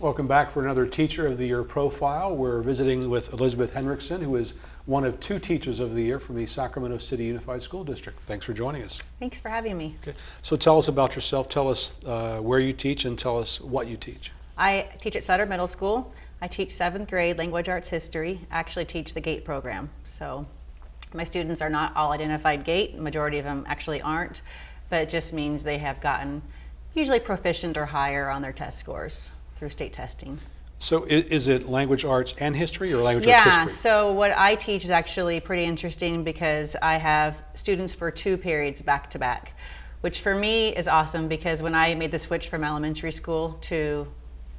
Welcome back for another Teacher of the Year profile. We're visiting with Elizabeth Henriksen, who is one of two Teachers of the Year from the Sacramento City Unified School District. Thanks for joining us. Thanks for having me. Okay. So tell us about yourself. Tell us uh, where you teach and tell us what you teach. I teach at Sutter Middle School. I teach seventh grade language arts history. I actually teach the GATE program. So my students are not all identified GATE. The majority of them actually aren't, but it just means they have gotten usually proficient or higher on their test scores through state testing. So is, it language arts and history or language yeah, arts history? so what I teach is actually pretty interesting because I have students for two periods back to back, which for me is awesome because when I made the switch from elementary school to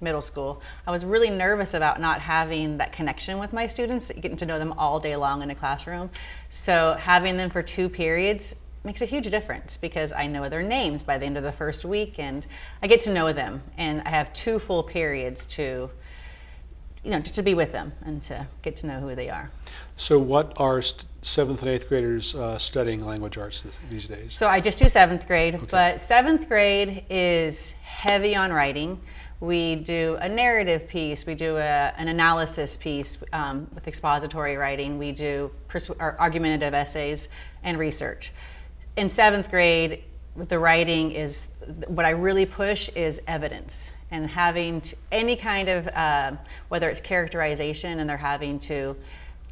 middle school, I was really nervous about not having that connection with my students, getting to know them all day long in a classroom. So having them for two periods makes a huge difference because I know their names by the end of the first week and I get to know them and I have two full periods to you know, to be with them and to get to know who they are. So what are seventh and eighth graders uh, studying language arts these days? So I just do seventh grade, okay. but seventh grade is heavy on writing. We do a narrative piece, we do a, an analysis piece um, with expository writing, we do argumentative essays and research in seventh grade, the writing is, what I really push is evidence and having to, any kind of, uh, whether it's characterization and they're having to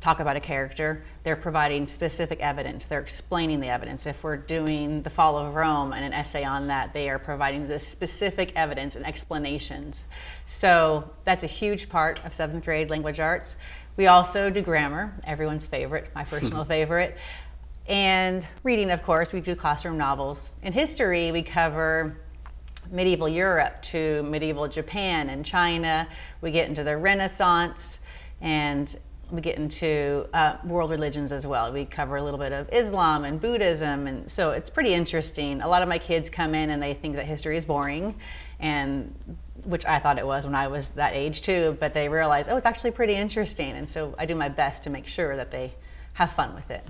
talk about a character, they're providing specific evidence. They're explaining the evidence. If we're doing the fall of Rome and an essay on that, they are providing the specific evidence and explanations. So that's a huge part of seventh grade language arts. We also do grammar, everyone's favorite, my personal favorite. And reading, of course, we do classroom novels. In history, we cover medieval Europe to medieval Japan and China. We get into the Renaissance and we get into uh, world religions as well. We cover a little bit of Islam and Buddhism, and so it's pretty interesting. A lot of my kids come in and they think that history is boring, and which I thought it was when I was that age too, but they realize, oh, it's actually pretty interesting, and so I do my best to make sure that they have fun with it.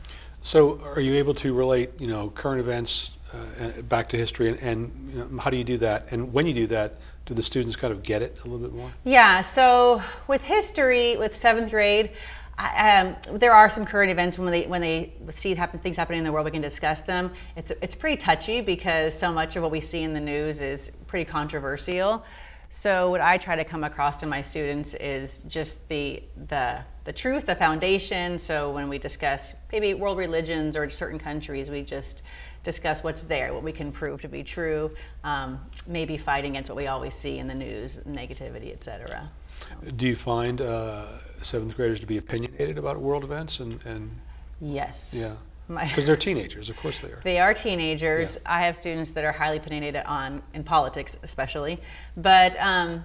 So are you able to relate, you know, current events uh, back to history and, and you know, how do you do that? And when you do that, do the students kind of get it a little bit more? Yeah, so with history, with seventh grade, um, there are some current events when they when they see happen, things happening in the world, we can discuss them. It's it's pretty touchy because so much of what we see in the news is pretty controversial. So what I try to come across to my students is just the, the, the truth, the foundation. So when we discuss maybe world religions or certain countries, we just discuss what's there, what we can prove to be true, um, maybe fight against what we always see in the news, negativity, etc. Do you find uh, seventh graders to be opinionated about world events and, and Yes. Yeah. Because they're teenagers, of course they are. They are teenagers. Yeah. I have students that are highly opinionated on, in politics especially, but um,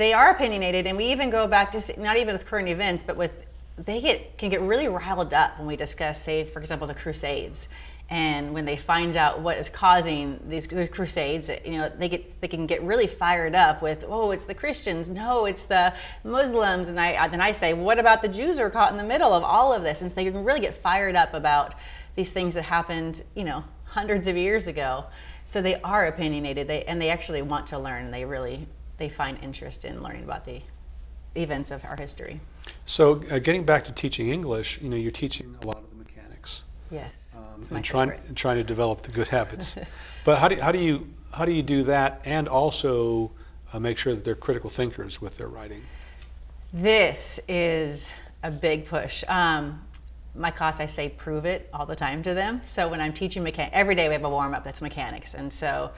they are opinionated and we even go back to, not even with current events, but with, they get can get really riled up when we discuss, say, for example, the Crusades. And when they find out what is causing these crusades, you know, they get they can get really fired up with, oh, it's the Christians, no, it's the Muslims, and I then I say, what about the Jews who are caught in the middle of all of this? And so they can really get fired up about these things that happened, you know, hundreds of years ago. So they are opinionated, they and they actually want to learn, they really they find interest in learning about the events of our history. So uh, getting back to teaching English, you know, you're teaching a lot of the mechanics. Yes, um, and trying trying to develop the good habits. but how do how do you how do you do that and also uh, make sure that they're critical thinkers with their writing? This is a big push. Um, my class, I say prove it all the time to them. So when I'm teaching mechanics, every day we have a warm up that's mechanics. And so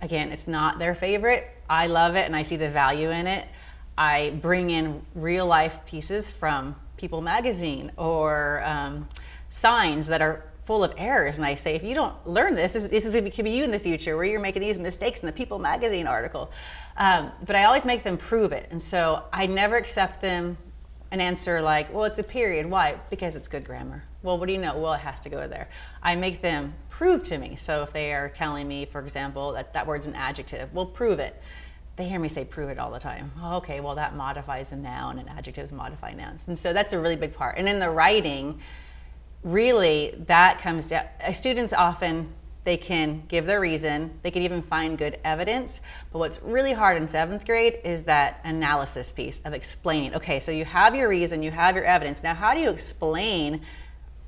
again, it's not their favorite. I love it and I see the value in it. I bring in real life pieces from People magazine or um, signs that are full of errors. And I say, if you don't learn this, this, this is going to be you in the future where you're making these mistakes in the People magazine article. Um, but I always make them prove it. And so I never accept them an answer like, well, it's a period. Why? Because it's good grammar. Well, what do you know? Well, it has to go there. I make them prove to me. So if they are telling me, for example, that that word's an adjective, well, prove it. They hear me say prove it all the time. Oh, okay, well, that modifies a noun and adjectives modify nouns. And so that's a really big part. And in the writing, really that comes down, uh, students often, they can give their reason, they can even find good evidence. But what's really hard in seventh grade is that analysis piece of explaining. Okay, so you have your reason, you have your evidence. Now, how do you explain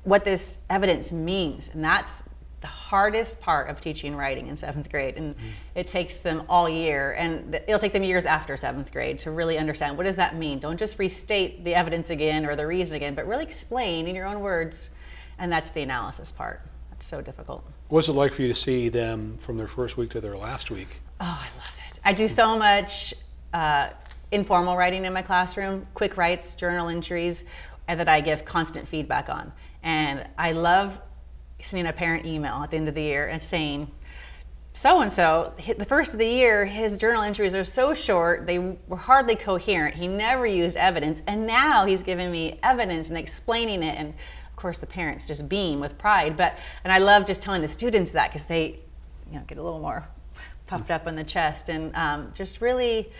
what this evidence means? And that's the hardest part of teaching writing in seventh grade and mm. it takes them all year and it'll take them years after seventh grade to really understand what does that mean don't just restate the evidence again or the reason again but really explain in your own words and that's the analysis part so difficult what's it like for you to see them from their first week to their last week oh i love it i do so much uh, informal writing in my classroom quick writes journal entries and that i give constant feedback on and i love sending a parent email at the end of the year and saying, so and so, the first of the year, his journal entries are so short, they were hardly coherent. He never used evidence, and now he's giving me evidence and explaining it. And course, the parents just beam with pride. But and I love just telling the students that because they, you know, get a little more puffed up in the chest and um, just really,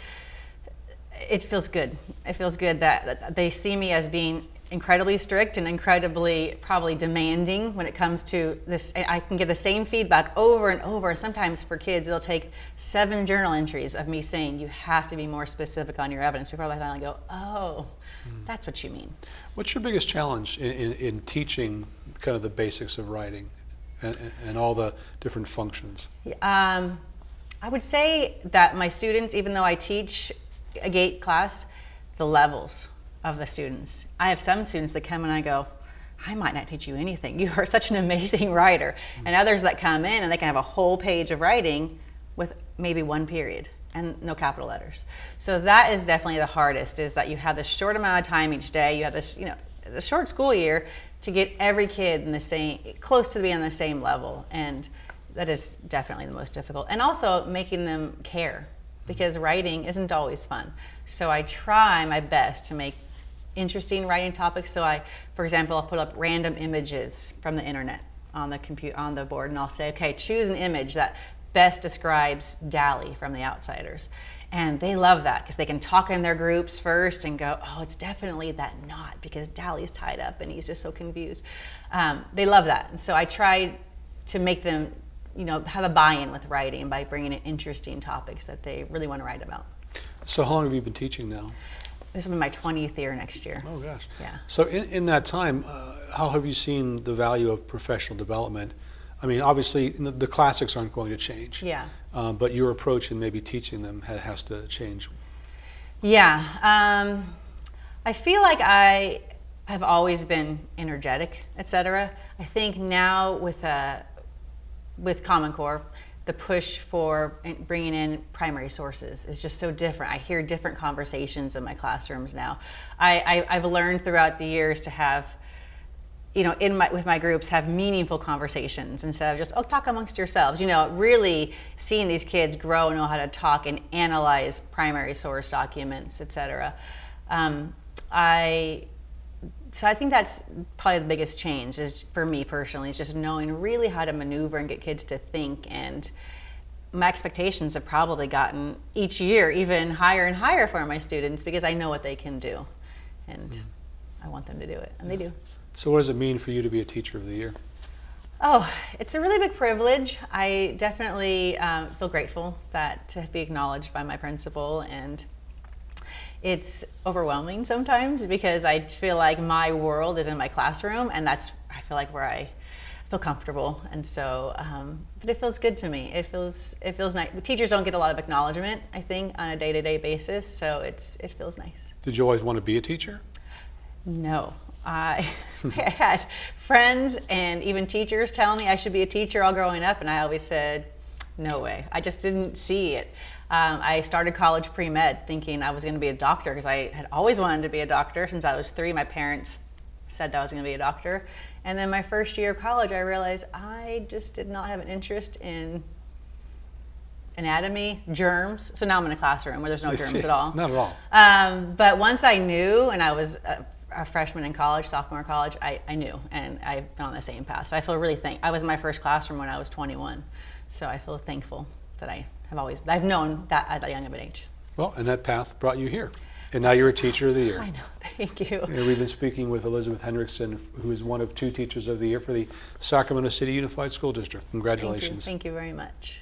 it feels good. It feels good that, that they see me as being incredibly strict and incredibly probably demanding when it comes to this. I can give the same feedback over and over. Sometimes for kids, it'll take seven journal entries of me saying, you have to be more specific on your evidence before I finally go, oh, mm. that's what you mean. What's your biggest challenge in, in, in teaching kind of the basics of writing and, and all the different functions? Um, I would say that my students, even though I teach a GATE class, the levels of the students. I have some students that come and I go, I might not teach you anything. You are such an amazing writer. And others that come in and they can have a whole page of writing with maybe one period and no capital letters. So that is definitely the hardest is that you have this short amount of time each day. You have this, you know, the short school year to get every kid in the same, close to being on the same level. And that is definitely the most difficult. And also making them care because writing isn't always fun. So I try my best to make interesting writing topics. So I, for example, I'll put up random images from the internet on the computer on the board and I'll say, okay, choose an image that best describes Dally from The Outsiders. And they love that because they can talk in their groups first and go, oh, it's definitely that knot because Dally's tied up and he's just so confused. Um, they love that. And so I try to make them, you know, have a buy-in with writing by bringing in interesting topics that they really want to write about. So how long have you been teaching now? This will be my 20th year next year. Oh gosh. Yeah. So in, in that time, uh, how have you seen the value of professional development? I mean, obviously the, the classics aren't going to change. Yeah. Um, but your approach in maybe teaching them ha has to change. Yeah. Um, I feel like I have always been energetic, etc. I think now with uh, with Common Core, the push for bringing in primary sources is just so different. I hear different conversations in my classrooms now. I, I, have learned throughout the years to have, you know, in my, with my groups, have meaningful conversations instead of just, oh, talk amongst yourselves. You know, really seeing these kids grow, and know how to talk and analyze primary source documents, etc. Um, I so I think that's probably the biggest change is for me personally is just knowing really how to maneuver and get kids to think and my expectations have probably gotten each year even higher and higher for my students because I know what they can do and mm. I want them to do it and they do. So what does it mean for you to be a teacher of the year? Oh, it's a really big privilege. I definitely um, feel grateful that to be acknowledged by my principal and it's overwhelming sometimes because I feel like my world is in my classroom and that's, I feel like where I feel comfortable. And so, um, but it feels good to me. It feels, it feels nice. Teachers don't get a lot of acknowledgement, I think, on a day-to-day -day basis. So it's, it feels nice. Did you always want to be a teacher? No. I, had friends and even teachers tell me I should be a teacher all growing up and I always said, no way. I just didn't see it. Um, I started college pre-med thinking I was going to be a doctor because I had always wanted to be a doctor since I was three. My parents said I was going to be a doctor. And then my first year of college, I realized I just did not have an interest in anatomy, germs. So now I'm in a classroom where there's no I germs see. at all. Not at all. Um, but once I knew, and I was a, a freshman in college, sophomore college, I, I, knew, and I've been on the same path. So I feel really thank. I was in my first classroom when I was 21, so I feel thankful that I have always, I've known that at that young of an age. Well, and that path brought you here. And now you're a teacher of the year. I know. Thank you. And we've been speaking with Elizabeth Henriksen, who is one of two Teachers of the Year for the Sacramento City Unified School District. Thank you. Congratulations. Thank you very much.